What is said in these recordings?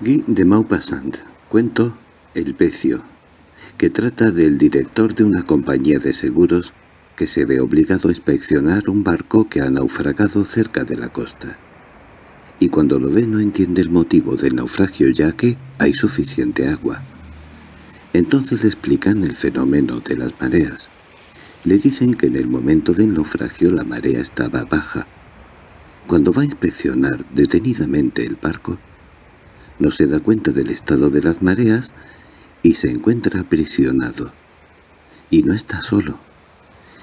Guy de Maupassant, cuento El Pecio, que trata del director de una compañía de seguros que se ve obligado a inspeccionar un barco que ha naufragado cerca de la costa. Y cuando lo ve no entiende el motivo del naufragio ya que hay suficiente agua. Entonces le explican el fenómeno de las mareas. Le dicen que en el momento del naufragio la marea estaba baja. Cuando va a inspeccionar detenidamente el barco, no se da cuenta del estado de las mareas y se encuentra aprisionado. Y no está solo.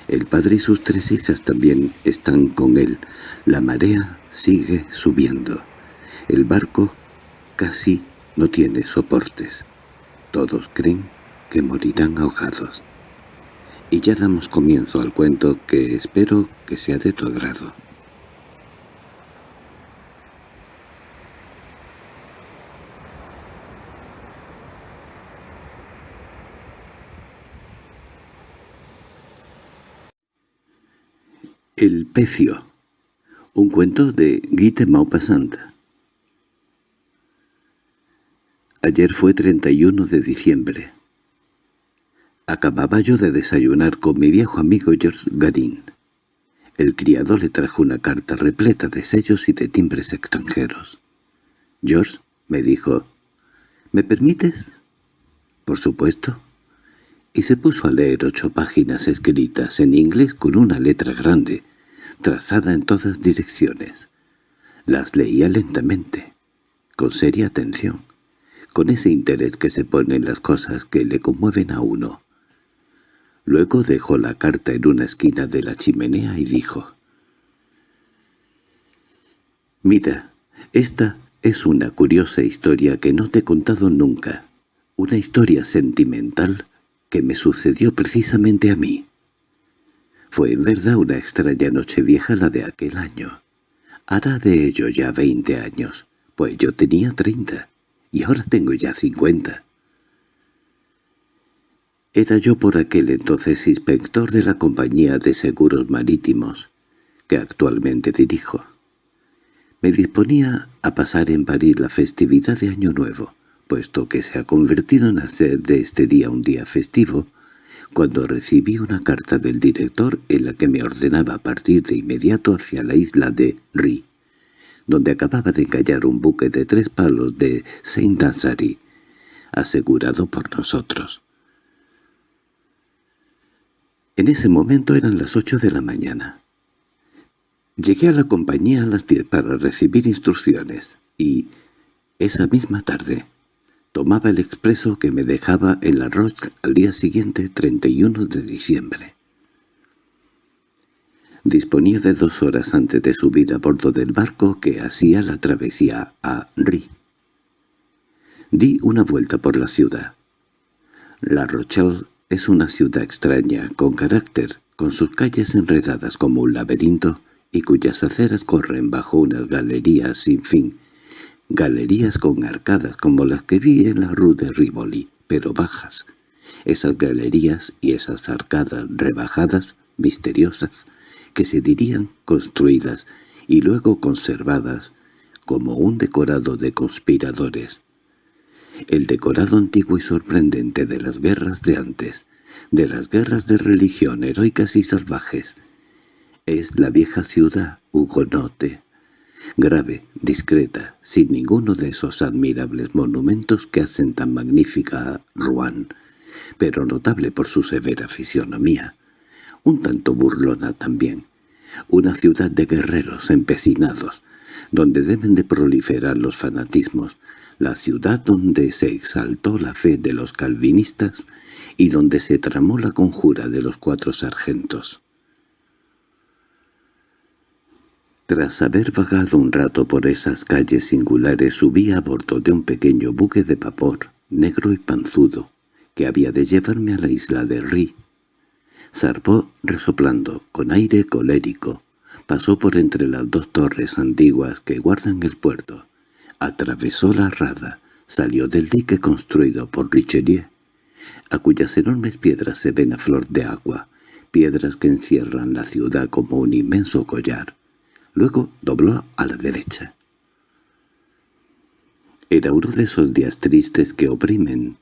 El padre y sus tres hijas también están con él. La marea sigue subiendo. El barco casi no tiene soportes. Todos creen que morirán ahogados. Y ya damos comienzo al cuento que espero que sea de tu agrado. El pecio. Un cuento de Guy de Maupassant. Ayer fue 31 de diciembre. Acababa yo de desayunar con mi viejo amigo George Gadin. El criado le trajo una carta repleta de sellos y de timbres extranjeros. George me dijo, «¿Me permites?» «Por supuesto» y se puso a leer ocho páginas escritas en inglés con una letra grande, trazada en todas direcciones. Las leía lentamente, con seria atención, con ese interés que se pone en las cosas que le conmueven a uno. Luego dejó la carta en una esquina de la chimenea y dijo, «Mira, esta es una curiosa historia que no te he contado nunca, una historia sentimental que me sucedió precisamente a mí. Fue en verdad una extraña noche vieja la de aquel año. Hará de ello ya veinte años, pues yo tenía treinta, y ahora tengo ya cincuenta. Era yo por aquel entonces inspector de la compañía de seguros marítimos, que actualmente dirijo. Me disponía a pasar en París la festividad de Año Nuevo, puesto que se ha convertido en hacer de este día un día festivo, cuando recibí una carta del director en la que me ordenaba partir de inmediato hacia la isla de Ri, donde acababa de encallar un buque de tres palos de Saint-Nazari, asegurado por nosotros. En ese momento eran las ocho de la mañana. Llegué a la compañía a las diez para recibir instrucciones, y esa misma tarde Tomaba el expreso que me dejaba en la Roche al día siguiente, 31 de diciembre. Disponía de dos horas antes de subir a bordo del barco que hacía la travesía a Ri. Di una vuelta por la ciudad. La Rochelle es una ciudad extraña, con carácter, con sus calles enredadas como un laberinto y cuyas aceras corren bajo unas galerías sin fin, Galerías con arcadas como las que vi en la rue de Rivoli, pero bajas. Esas galerías y esas arcadas rebajadas, misteriosas, que se dirían construidas y luego conservadas como un decorado de conspiradores. El decorado antiguo y sorprendente de las guerras de antes, de las guerras de religión heroicas y salvajes, es la vieja ciudad hugonote, grave, discreta, sin ninguno de esos admirables monumentos que hacen tan magnífica a Rouen, pero notable por su severa fisionomía, un tanto burlona también, una ciudad de guerreros empecinados, donde deben de proliferar los fanatismos, la ciudad donde se exaltó la fe de los calvinistas y donde se tramó la conjura de los cuatro sargentos. Tras haber vagado un rato por esas calles singulares subí a bordo de un pequeño buque de vapor, negro y panzudo, que había de llevarme a la isla de Ri. Zarpó resoplando, con aire colérico, pasó por entre las dos torres antiguas que guardan el puerto, atravesó la rada, salió del dique construido por Richelieu, a cuyas enormes piedras se ven a flor de agua, piedras que encierran la ciudad como un inmenso collar. Luego dobló a la derecha. Era uno de esos días tristes que oprimen.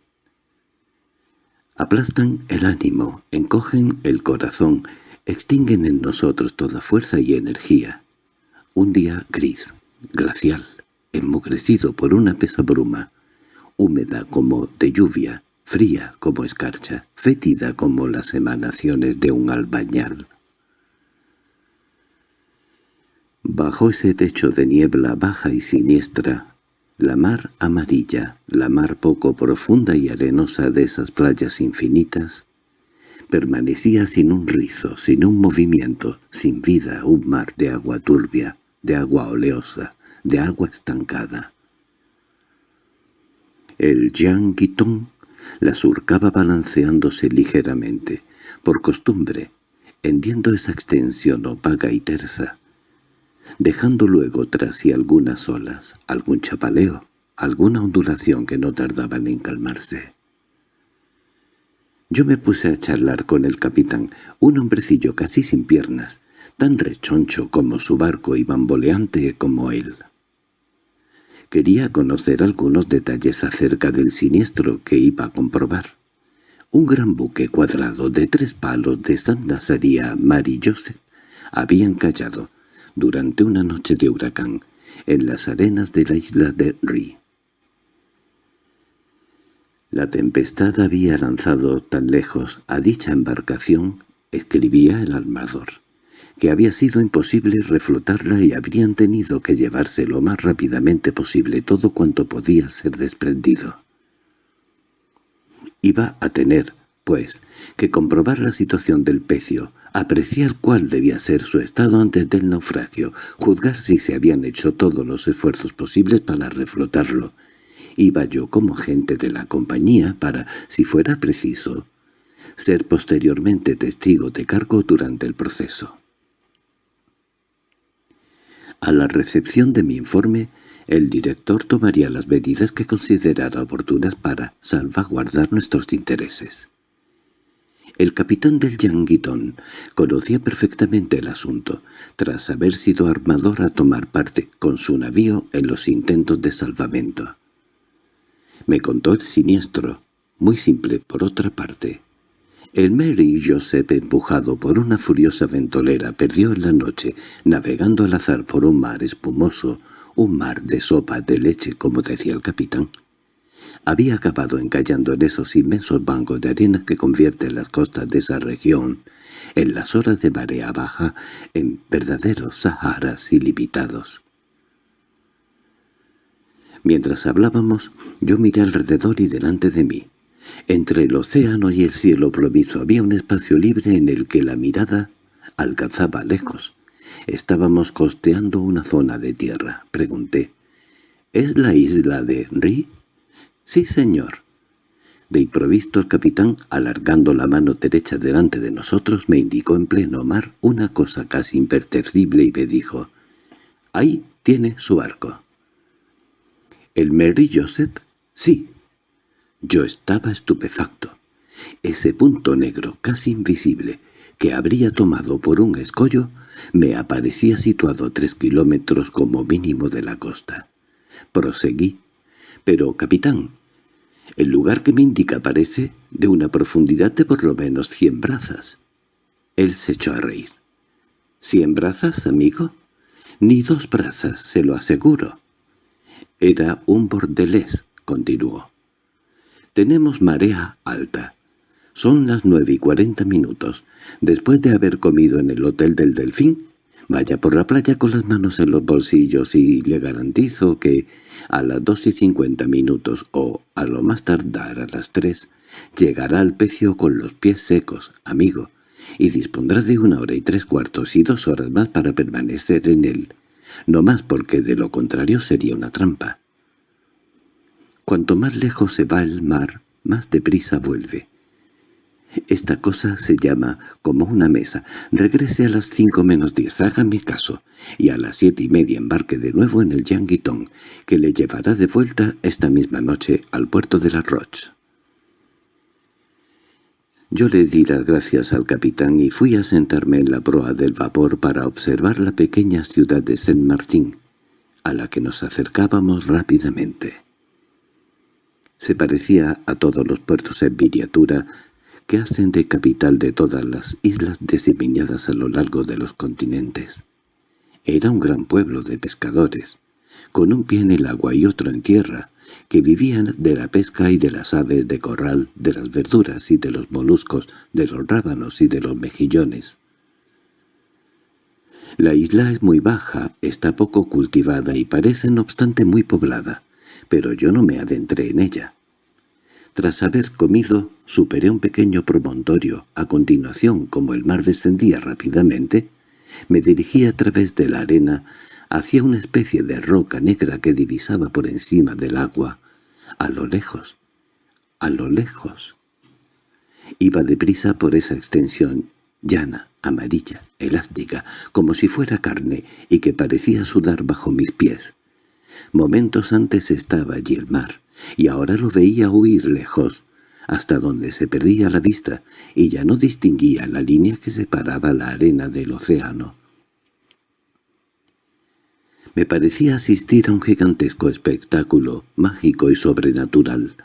Aplastan el ánimo, encogen el corazón, extinguen en nosotros toda fuerza y energía. Un día gris, glacial, enmugrecido por una pesa bruma, húmeda como de lluvia, fría como escarcha, fétida como las emanaciones de un albañal. Bajo ese techo de niebla baja y siniestra, la mar amarilla, la mar poco profunda y arenosa de esas playas infinitas, permanecía sin un rizo, sin un movimiento, sin vida, un mar de agua turbia, de agua oleosa, de agua estancada. El Guiton la surcaba balanceándose ligeramente, por costumbre, hendiendo esa extensión opaca y tersa, dejando luego tras sí algunas olas, algún chapaleo, alguna ondulación que no tardaban en calmarse. Yo me puse a charlar con el capitán, un hombrecillo casi sin piernas, tan rechoncho como su barco y bamboleante como él. Quería conocer algunos detalles acerca del siniestro que iba a comprobar. Un gran buque cuadrado de tres palos de San Nazaría Mary Joseph había encallado, durante una noche de huracán, en las arenas de la isla de Ri. La tempestad había lanzado tan lejos a dicha embarcación, escribía el armador, que había sido imposible reflotarla y habrían tenido que llevarse lo más rápidamente posible todo cuanto podía ser desprendido. Iba a tener, pues, que comprobar la situación del pecio, apreciar cuál debía ser su estado antes del naufragio, juzgar si se habían hecho todos los esfuerzos posibles para reflotarlo. Iba yo como agente de la compañía para, si fuera preciso, ser posteriormente testigo de cargo durante el proceso. A la recepción de mi informe, el director tomaría las medidas que considerara oportunas para salvaguardar nuestros intereses. El capitán del Yanguitón conocía perfectamente el asunto, tras haber sido armador a tomar parte con su navío en los intentos de salvamento. Me contó el siniestro, muy simple por otra parte. El Mary Joseph, empujado por una furiosa ventolera, perdió en la noche, navegando al azar por un mar espumoso, un mar de sopa de leche, como decía el capitán había acabado encallando en esos inmensos bancos de arena que convierten las costas de esa región, en las horas de marea baja, en verdaderos saharas ilimitados. Mientras hablábamos, yo miré alrededor y delante de mí. Entre el océano y el cielo proviso había un espacio libre en el que la mirada alcanzaba lejos. Estábamos costeando una zona de tierra. Pregunté, ¿es la isla de Ri? —Sí, señor. De improviso el capitán, alargando la mano derecha delante de nosotros, me indicó en pleno mar una cosa casi imperceptible y me dijo, «Ahí tiene su barco». —¿El Mary Joseph? —Sí. Yo estaba estupefacto. Ese punto negro, casi invisible, que habría tomado por un escollo, me aparecía situado tres kilómetros como mínimo de la costa. Proseguí. —Pero, capitán, el lugar que me indica parece de una profundidad de por lo menos cien brazas. Él se echó a reír. —¿Cien brazas, amigo? Ni dos brazas, se lo aseguro. Era un bordelés, continuó. Tenemos marea alta. Son las nueve y cuarenta minutos. Después de haber comido en el hotel del Delfín, Vaya por la playa con las manos en los bolsillos y le garantizo que a las dos y cincuenta minutos o a lo más tardar a las tres llegará al pecio con los pies secos, amigo, y dispondrá de una hora y tres cuartos y dos horas más para permanecer en él, no más porque de lo contrario sería una trampa. Cuanto más lejos se va el mar, más deprisa vuelve. Esta cosa se llama como una mesa. Regrese a las cinco menos diez, hágame caso, y a las siete y media embarque de nuevo en el Yanguitón, que le llevará de vuelta esta misma noche al puerto de la Roche. Yo le di las gracias al capitán y fui a sentarme en la proa del vapor para observar la pequeña ciudad de Saint-Martin, a la que nos acercábamos rápidamente. Se parecía a todos los puertos en miniatura que hacen de capital de todas las islas diseminadas a lo largo de los continentes. Era un gran pueblo de pescadores, con un pie en el agua y otro en tierra, que vivían de la pesca y de las aves de corral, de las verduras y de los moluscos, de los rábanos y de los mejillones. La isla es muy baja, está poco cultivada y parece no obstante muy poblada, pero yo no me adentré en ella. Tras haber comido, superé un pequeño promontorio. A continuación, como el mar descendía rápidamente, me dirigí a través de la arena hacia una especie de roca negra que divisaba por encima del agua, a lo lejos, a lo lejos. Iba deprisa por esa extensión llana, amarilla, elástica, como si fuera carne y que parecía sudar bajo mis pies. Momentos antes estaba allí el mar, y ahora lo veía huir lejos, hasta donde se perdía la vista, y ya no distinguía la línea que separaba la arena del océano. Me parecía asistir a un gigantesco espectáculo, mágico y sobrenatural.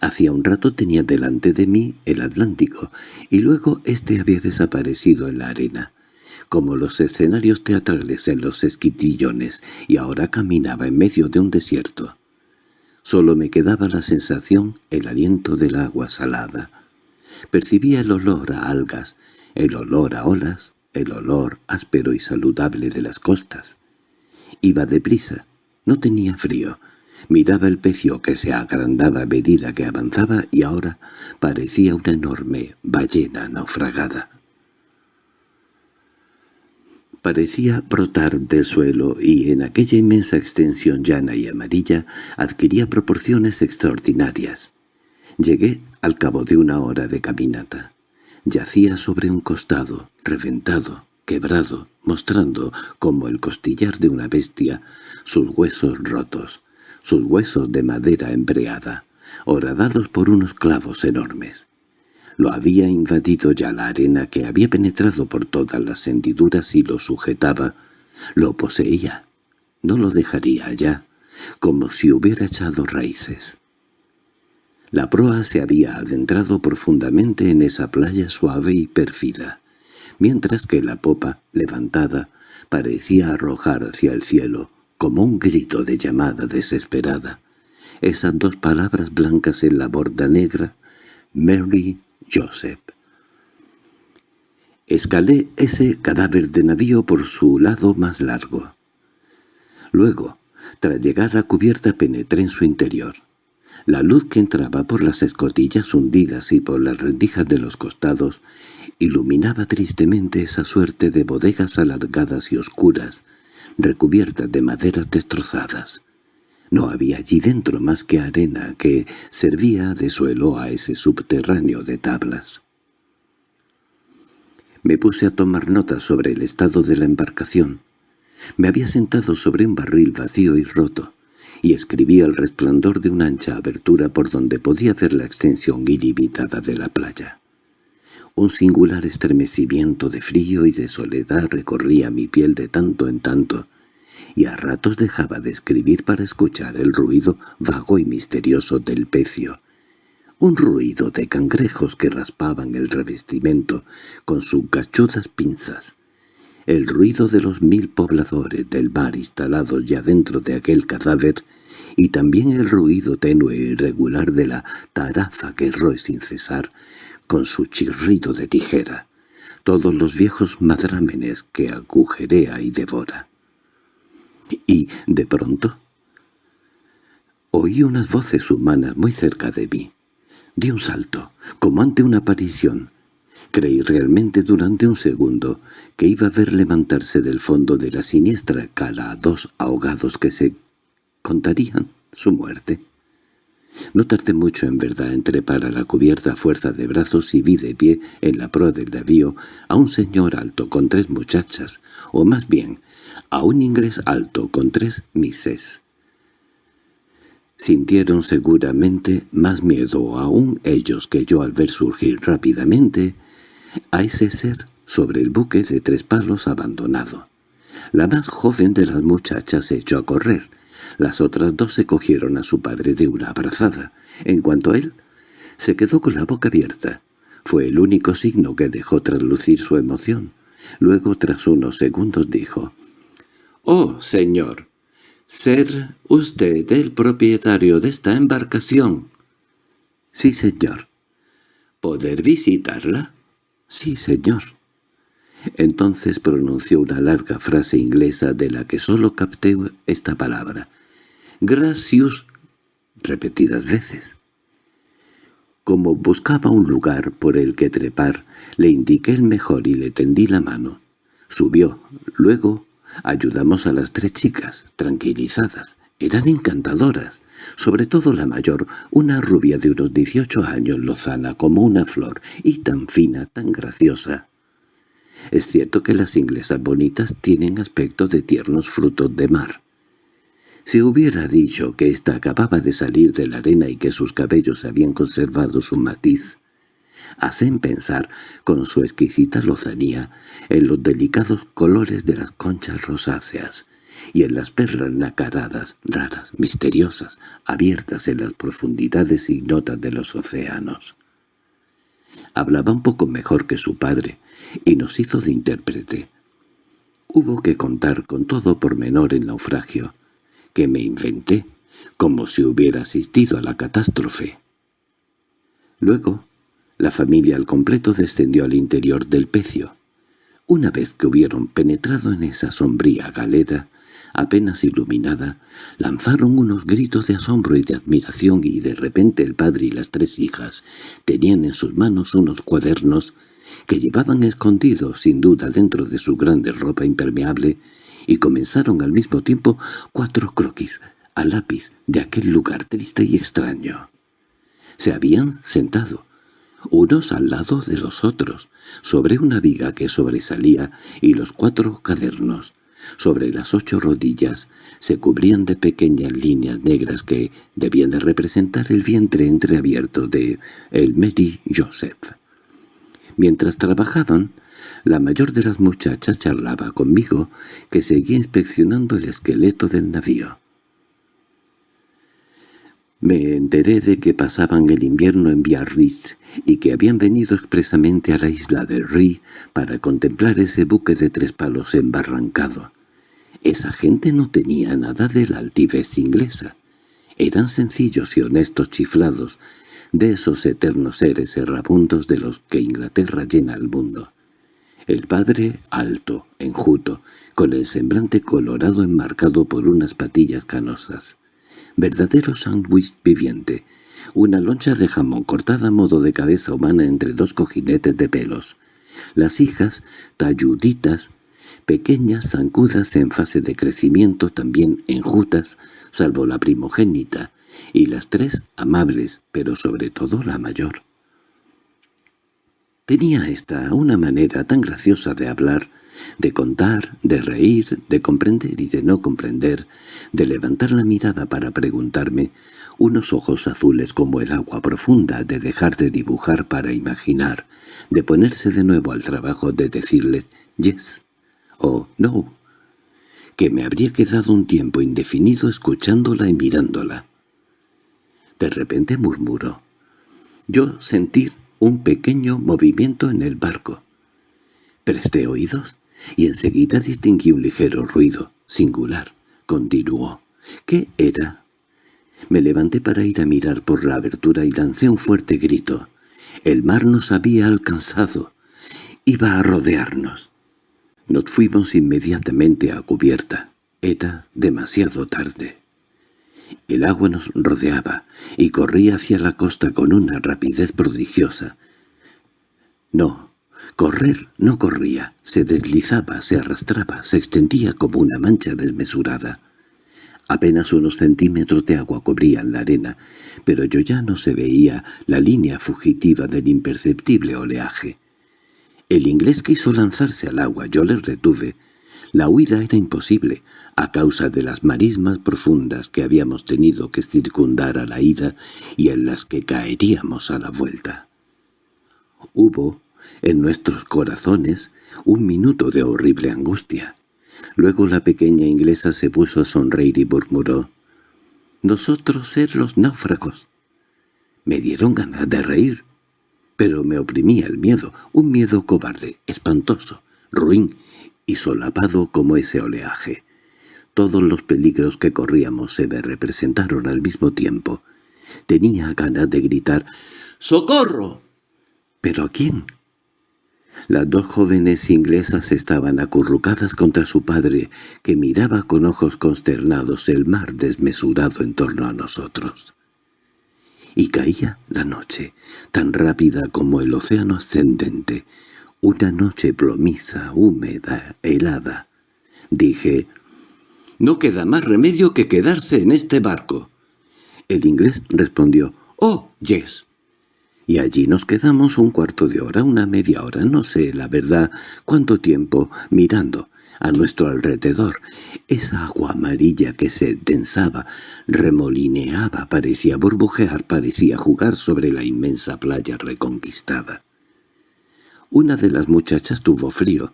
Hacía un rato tenía delante de mí el Atlántico, y luego éste había desaparecido en la arena, como los escenarios teatrales en los esquitillones, y ahora caminaba en medio de un desierto. Solo me quedaba la sensación, el aliento del agua salada. Percibía el olor a algas, el olor a olas, el olor áspero y saludable de las costas. Iba deprisa, no tenía frío. Miraba el pecio que se agrandaba a medida que avanzaba y ahora parecía una enorme ballena naufragada. Parecía brotar del suelo y en aquella inmensa extensión llana y amarilla adquiría proporciones extraordinarias. Llegué al cabo de una hora de caminata. Yacía sobre un costado, reventado, quebrado, mostrando, como el costillar de una bestia, sus huesos rotos, sus huesos de madera embreada, horadados por unos clavos enormes. Lo había invadido ya la arena que había penetrado por todas las hendiduras y lo sujetaba. Lo poseía. No lo dejaría allá, como si hubiera echado raíces. La proa se había adentrado profundamente en esa playa suave y pérfida, mientras que la popa, levantada, parecía arrojar hacia el cielo, como un grito de llamada desesperada, esas dos palabras blancas en la borda negra, Mary Joseph. Escalé ese cadáver de navío por su lado más largo. Luego, tras llegar a cubierta penetré en su interior. La luz que entraba por las escotillas hundidas y por las rendijas de los costados iluminaba tristemente esa suerte de bodegas alargadas y oscuras, recubiertas de maderas destrozadas. No había allí dentro más que arena que servía de suelo a ese subterráneo de tablas. Me puse a tomar notas sobre el estado de la embarcación. Me había sentado sobre un barril vacío y roto, y escribía el resplandor de una ancha abertura por donde podía ver la extensión ilimitada de la playa. Un singular estremecimiento de frío y de soledad recorría mi piel de tanto en tanto, y a ratos dejaba de escribir para escuchar el ruido vago y misterioso del pecio, un ruido de cangrejos que raspaban el revestimiento con sus gachudas pinzas, el ruido de los mil pobladores del mar instalados ya dentro de aquel cadáver y también el ruido tenue e irregular de la taraza que roe sin cesar con su chirrido de tijera, todos los viejos madrámenes que agujerea y devora. Y, de pronto, oí unas voces humanas muy cerca de mí. Di un salto, como ante una aparición. Creí realmente durante un segundo que iba a ver levantarse del fondo de la siniestra cala a dos ahogados que se contarían su muerte. No tardé mucho en verdad en trepar a la cubierta a fuerza de brazos y vi de pie en la proa del navío a un señor alto con tres muchachas, o más bien, a un inglés alto con tres mises. Sintieron seguramente más miedo aún ellos que yo al ver surgir rápidamente a ese ser sobre el buque de tres palos abandonado. La más joven de las muchachas se echó a correr, Las otras dos se cogieron a su padre de una abrazada. En cuanto a él, se quedó con la boca abierta. Fue el único signo que dejó traslucir su emoción. Luego, tras unos segundos, dijo, «Oh, señor, ser usted el propietario de esta embarcación». «Sí, señor». «¿Poder visitarla?» «Sí, señor». Entonces pronunció una larga frase inglesa de la que sólo capté esta palabra. «Gracious», repetidas veces. Como buscaba un lugar por el que trepar, le indiqué el mejor y le tendí la mano. Subió. Luego ayudamos a las tres chicas, tranquilizadas. Eran encantadoras, sobre todo la mayor, una rubia de unos dieciocho años, lozana como una flor, y tan fina, tan graciosa. Es cierto que las inglesas bonitas tienen aspecto de tiernos frutos de mar. Si hubiera dicho que ésta acababa de salir de la arena y que sus cabellos habían conservado su matiz, hacen pensar, con su exquisita lozanía, en los delicados colores de las conchas rosáceas y en las perlas nacaradas, raras, misteriosas, abiertas en las profundidades ignotas de los océanos. Hablaba un poco mejor que su padre, y nos hizo de intérprete. Hubo que contar con todo por menor el naufragio, que me inventé, como si hubiera asistido a la catástrofe. Luego, la familia al completo descendió al interior del pecio. Una vez que hubieron penetrado en esa sombría galera, apenas iluminada, lanzaron unos gritos de asombro y de admiración y de repente el padre y las tres hijas tenían en sus manos unos cuadernos que llevaban escondidos sin duda dentro de su grande ropa impermeable y comenzaron al mismo tiempo cuatro croquis a lápiz de aquel lugar triste y extraño. Se habían sentado, unos al lado de los otros, sobre una viga que sobresalía y los cuatro cadernos, sobre las ocho rodillas, se cubrían de pequeñas líneas negras que debían de representar el vientre entreabierto de el Mary Joseph. Mientras trabajaban, la mayor de las muchachas charlaba conmigo, que seguía inspeccionando el esqueleto del navío. Me enteré de que pasaban el invierno en Biarritz y que habían venido expresamente a la isla de Ri para contemplar ese buque de tres palos embarrancado. Esa gente no tenía nada de la altivez inglesa. Eran sencillos y honestos chiflados, de esos eternos seres errabundos de los que Inglaterra llena el mundo. El padre, alto, enjuto, con el semblante colorado enmarcado por unas patillas canosas. Verdadero sándwich viviente, una loncha de jamón cortada a modo de cabeza humana entre dos cojinetes de pelos. Las hijas, talluditas, pequeñas, zancudas en fase de crecimiento, también enjutas, salvo la primogénita, y las tres amables, pero sobre todo la mayor. Tenía esta una manera tan graciosa de hablar, de contar, de reír, de comprender y de no comprender, de levantar la mirada para preguntarme, unos ojos azules como el agua profunda, de dejar de dibujar para imaginar, de ponerse de nuevo al trabajo de decirle «yes» o «no», que me habría quedado un tiempo indefinido escuchándola y mirándola. De repente murmuró. Yo sentí un pequeño movimiento en el barco. Presté oídos y enseguida distinguí un ligero ruido, singular. Continuó. ¿Qué era? Me levanté para ir a mirar por la abertura y lancé un fuerte grito. El mar nos había alcanzado. Iba a rodearnos. Nos fuimos inmediatamente a cubierta. Era demasiado tarde. El agua nos rodeaba y corría hacia la costa con una rapidez prodigiosa. No, correr no corría, se deslizaba, se arrastraba, se extendía como una mancha desmesurada. Apenas unos centímetros de agua cubrían la arena, pero yo ya no se veía la línea fugitiva del imperceptible oleaje. El inglés quiso lanzarse al agua, yo le retuve, la huida era imposible, a causa de las marismas profundas que habíamos tenido que circundar a la ida y en las que caeríamos a la vuelta. Hubo, en nuestros corazones, un minuto de horrible angustia. Luego la pequeña inglesa se puso a sonreír y murmuró, nosotros ser los náufragos. Me dieron ganas de reír, pero me oprimía el miedo, un miedo cobarde, espantoso, ruin y solapado como ese oleaje. Todos los peligros que corríamos se me representaron al mismo tiempo. Tenía ganas de gritar «¡Socorro!» ¿Pero a quién? Las dos jóvenes inglesas estaban acurrucadas contra su padre, que miraba con ojos consternados el mar desmesurado en torno a nosotros. Y caía la noche, tan rápida como el océano ascendente, una noche plomiza, húmeda, helada. Dije, «No queda más remedio que quedarse en este barco». El inglés respondió, «Oh, yes» y allí nos quedamos un cuarto de hora, una media hora, no sé, la verdad, cuánto tiempo, mirando a nuestro alrededor. Esa agua amarilla que se densaba, remolineaba, parecía burbujear, parecía jugar sobre la inmensa playa reconquistada. Una de las muchachas tuvo frío,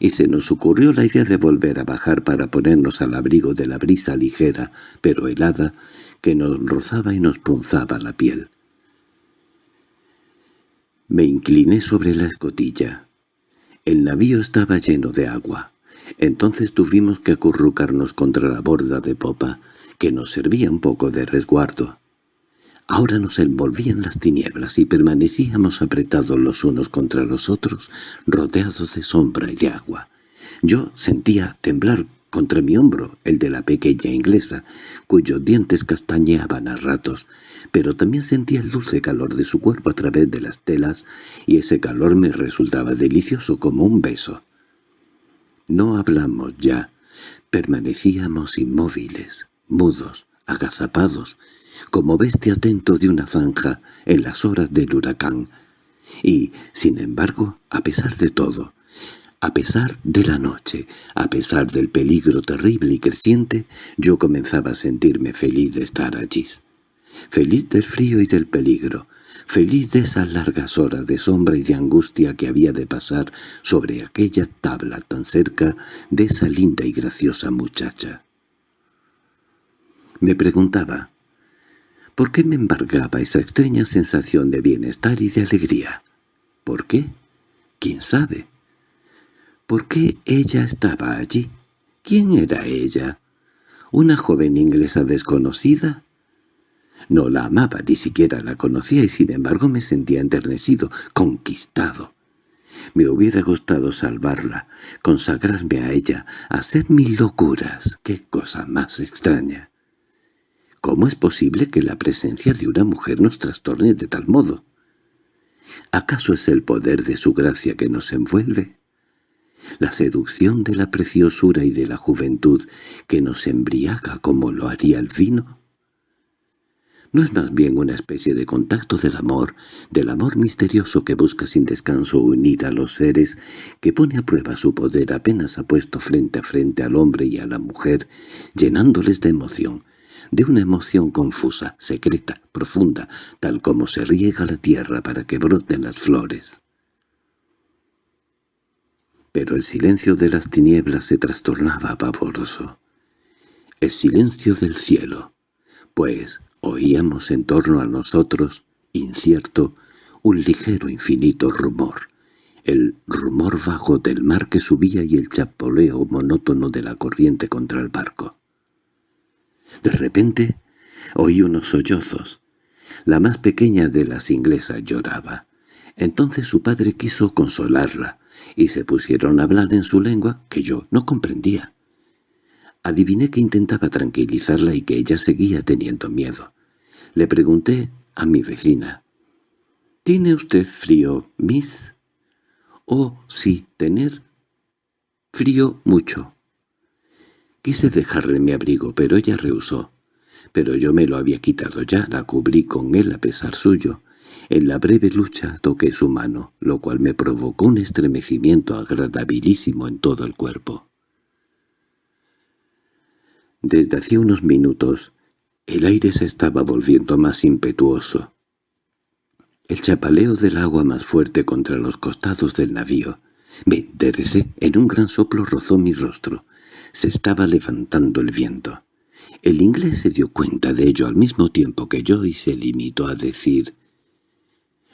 y se nos ocurrió la idea de volver a bajar para ponernos al abrigo de la brisa ligera, pero helada, que nos rozaba y nos punzaba la piel. Me incliné sobre la escotilla. El navío estaba lleno de agua. Entonces tuvimos que acurrucarnos contra la borda de popa, que nos servía un poco de resguardo. Ahora nos envolvían las tinieblas y permanecíamos apretados los unos contra los otros, rodeados de sombra y de agua. Yo sentía temblar contra mi hombro el de la pequeña inglesa, cuyos dientes castañeaban a ratos, pero también sentía el dulce calor de su cuerpo a través de las telas, y ese calor me resultaba delicioso como un beso. No hablamos ya, permanecíamos inmóviles, mudos, agazapados, como bestia atento de una zanja en las horas del huracán, y, sin embargo, a pesar de todo, a pesar de la noche, a pesar del peligro terrible y creciente, yo comenzaba a sentirme feliz de estar allí. Feliz del frío y del peligro, feliz de esas largas horas de sombra y de angustia que había de pasar sobre aquella tabla tan cerca de esa linda y graciosa muchacha. Me preguntaba, ¿por qué me embargaba esa extraña sensación de bienestar y de alegría? ¿Por qué? ¿Quién sabe? ¿Por qué ella estaba allí? ¿Quién era ella? ¿Una joven inglesa desconocida? No la amaba, ni siquiera la conocía, y sin embargo me sentía enternecido, conquistado. Me hubiera gustado salvarla, consagrarme a ella, hacer mil locuras. ¡Qué cosa más extraña! ¿Cómo es posible que la presencia de una mujer nos trastorne de tal modo? ¿Acaso es el poder de su gracia que nos envuelve? la seducción de la preciosura y de la juventud que nos embriaga como lo haría el vino? ¿No es más bien una especie de contacto del amor, del amor misterioso que busca sin descanso unir a los seres, que pone a prueba su poder apenas ha puesto frente a frente al hombre y a la mujer, llenándoles de emoción, de una emoción confusa, secreta, profunda, tal como se riega la tierra para que broten las flores? pero el silencio de las tinieblas se trastornaba pavoroso. El silencio del cielo, pues oíamos en torno a nosotros, incierto, un ligero infinito rumor, el rumor bajo del mar que subía y el chapoleo monótono de la corriente contra el barco. De repente oí unos sollozos. La más pequeña de las inglesas lloraba. Entonces su padre quiso consolarla, y se pusieron a hablar en su lengua que yo no comprendía. Adiviné que intentaba tranquilizarla y que ella seguía teniendo miedo. Le pregunté a mi vecina, «¿Tiene usted frío, Miss?» «Oh, sí, tener frío mucho». Quise dejarle mi abrigo, pero ella rehusó. Pero yo me lo había quitado ya, la cubrí con él a pesar suyo. En la breve lucha toqué su mano, lo cual me provocó un estremecimiento agradabilísimo en todo el cuerpo. Desde hacía unos minutos, el aire se estaba volviendo más impetuoso. El chapaleo del agua más fuerte contra los costados del navío. Me enderecé, en un gran soplo rozó mi rostro. Se estaba levantando el viento. El inglés se dio cuenta de ello al mismo tiempo que yo y se limitó a decir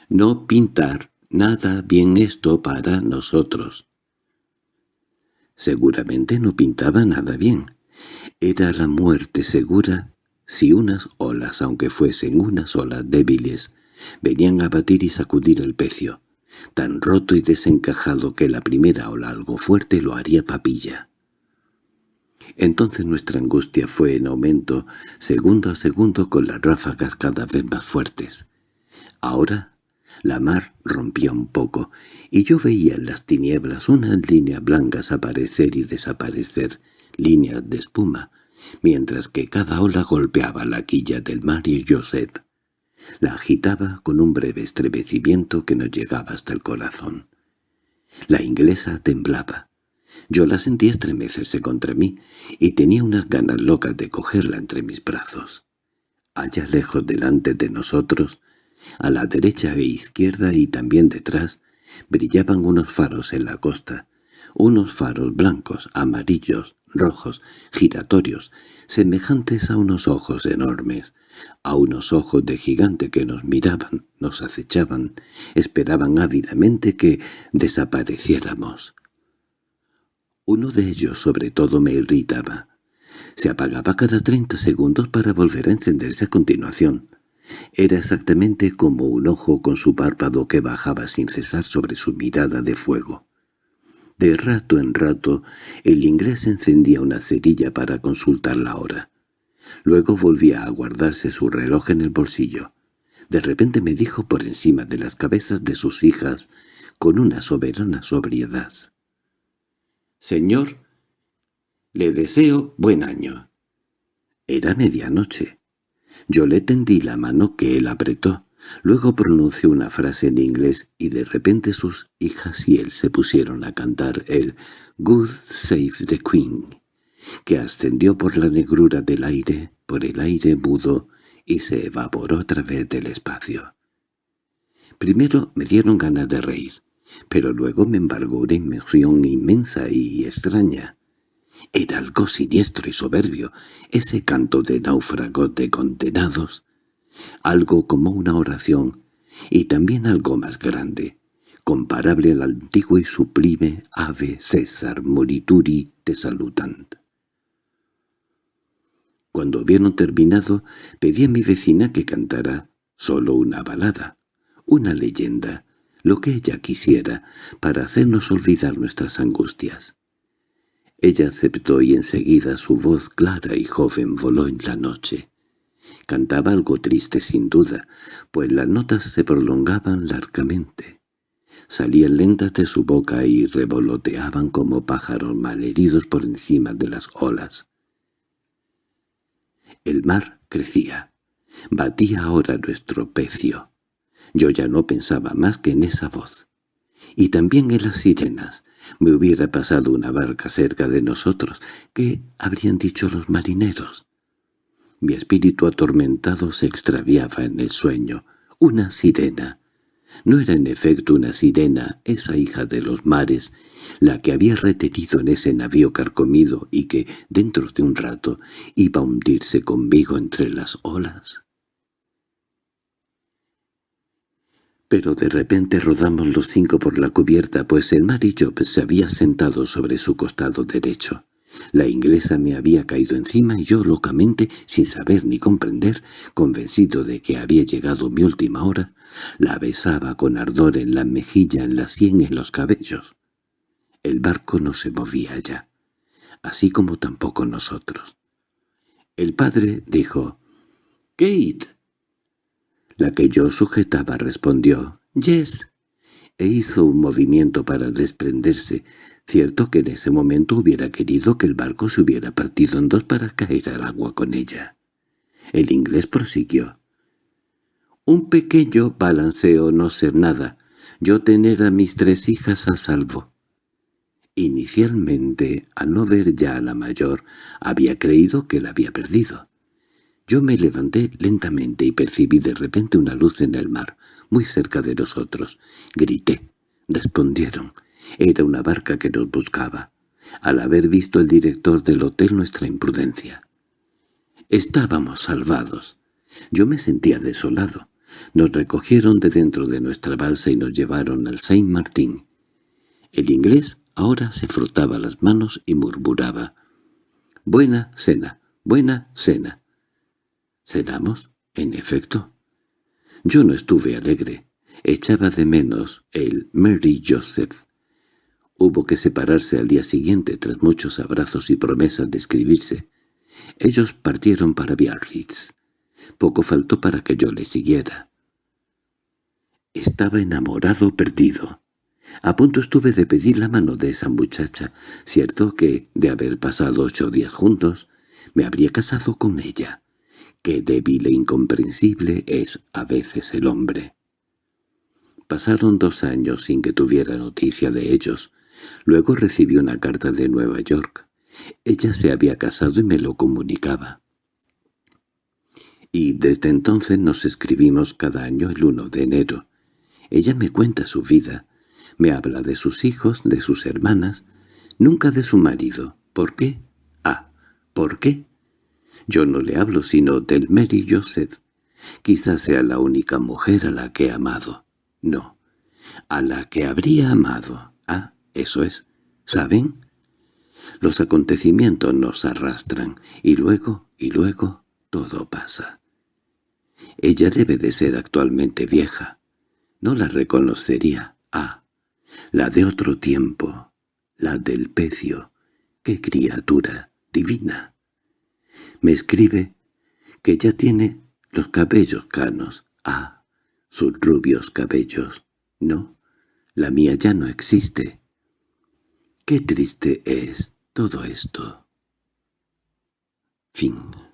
«No pintar nada bien esto para nosotros». Seguramente no pintaba nada bien. Era la muerte segura si unas olas, aunque fuesen unas olas débiles, venían a batir y sacudir el pecio, tan roto y desencajado que la primera ola algo fuerte lo haría papilla. Entonces nuestra angustia fue en aumento, segundo a segundo con las ráfagas cada vez más fuertes. Ahora la mar rompía un poco, y yo veía en las tinieblas unas líneas blancas aparecer y desaparecer, líneas de espuma, mientras que cada ola golpeaba la quilla del mar y Joseph. La agitaba con un breve estremecimiento que nos llegaba hasta el corazón. La inglesa temblaba. Yo la sentí estremecerse contra mí y tenía unas ganas locas de cogerla entre mis brazos. Allá lejos delante de nosotros, a la derecha e izquierda y también detrás, brillaban unos faros en la costa, unos faros blancos, amarillos, rojos, giratorios, semejantes a unos ojos enormes, a unos ojos de gigante que nos miraban, nos acechaban, esperaban ávidamente que desapareciéramos. Uno de ellos sobre todo me irritaba. Se apagaba cada treinta segundos para volver a encenderse a continuación. Era exactamente como un ojo con su párpado que bajaba sin cesar sobre su mirada de fuego. De rato en rato el inglés encendía una cerilla para consultar la hora. Luego volvía a guardarse su reloj en el bolsillo. De repente me dijo por encima de las cabezas de sus hijas, con una soberana sobriedad. «Señor, le deseo buen año». Era medianoche. Yo le tendí la mano que él apretó. Luego pronunció una frase en inglés y de repente sus hijas y él se pusieron a cantar el «Good Save the Queen», que ascendió por la negrura del aire, por el aire mudo, y se evaporó a través del espacio. Primero me dieron ganas de reír pero luego me embargó una inmersión inmensa y extraña. Era algo siniestro y soberbio, ese canto de náufragos de condenados, algo como una oración, y también algo más grande, comparable al antiguo y sublime Ave César Morituri de Salutant. Cuando hubieron terminado, pedí a mi vecina que cantara solo una balada, una leyenda, lo que ella quisiera, para hacernos olvidar nuestras angustias. Ella aceptó y enseguida su voz clara y joven voló en la noche. Cantaba algo triste sin duda, pues las notas se prolongaban largamente. Salían lentas de su boca y revoloteaban como pájaros malheridos por encima de las olas. El mar crecía. Batía ahora nuestro pecio. Yo ya no pensaba más que en esa voz. Y también en las sirenas. Me hubiera pasado una barca cerca de nosotros. ¿Qué habrían dicho los marineros? Mi espíritu atormentado se extraviaba en el sueño. Una sirena. No era en efecto una sirena, esa hija de los mares, la que había retenido en ese navío carcomido y que, dentro de un rato, iba a hundirse conmigo entre las olas. Pero de repente rodamos los cinco por la cubierta, pues el Job se había sentado sobre su costado derecho. La inglesa me había caído encima y yo locamente, sin saber ni comprender, convencido de que había llegado mi última hora, la besaba con ardor en la mejilla, en la sien, en los cabellos. El barco no se movía ya, así como tampoco nosotros. El padre dijo, «Kate, la que yo sujetaba respondió, «Yes», e hizo un movimiento para desprenderse. Cierto que en ese momento hubiera querido que el barco se hubiera partido en dos para caer al agua con ella. El inglés prosiguió. «Un pequeño balanceo no ser nada. Yo tener a mis tres hijas a salvo». Inicialmente, al no ver ya a la mayor, había creído que la había perdido. Yo me levanté lentamente y percibí de repente una luz en el mar, muy cerca de nosotros. Grité. Respondieron. Era una barca que nos buscaba, al haber visto el director del hotel nuestra imprudencia. Estábamos salvados. Yo me sentía desolado. Nos recogieron de dentro de nuestra balsa y nos llevaron al Saint Martín. El inglés ahora se frotaba las manos y murmuraba. «Buena cena, buena cena». ¿Cenamos? En efecto. Yo no estuve alegre. Echaba de menos el Mary Joseph. Hubo que separarse al día siguiente tras muchos abrazos y promesas de escribirse. Ellos partieron para Biarritz. Poco faltó para que yo le siguiera. Estaba enamorado perdido. A punto estuve de pedir la mano de esa muchacha, cierto que, de haber pasado ocho días juntos, me habría casado con ella. Qué débil e incomprensible es a veces el hombre. Pasaron dos años sin que tuviera noticia de ellos. Luego recibí una carta de Nueva York. Ella se había casado y me lo comunicaba. Y desde entonces nos escribimos cada año el 1 de enero. Ella me cuenta su vida, me habla de sus hijos, de sus hermanas, nunca de su marido. ¿Por qué? Ah, ¿por qué? Yo no le hablo sino del Mary Joseph. Quizás sea la única mujer a la que he amado. No, a la que habría amado. Ah, eso es. ¿Saben? Los acontecimientos nos arrastran, y luego, y luego, todo pasa. Ella debe de ser actualmente vieja. No la reconocería. Ah, la de otro tiempo, la del pecio. ¡Qué criatura divina! Me escribe que ya tiene los cabellos canos. Ah, sus rubios cabellos. No, la mía ya no existe. Qué triste es todo esto. Fin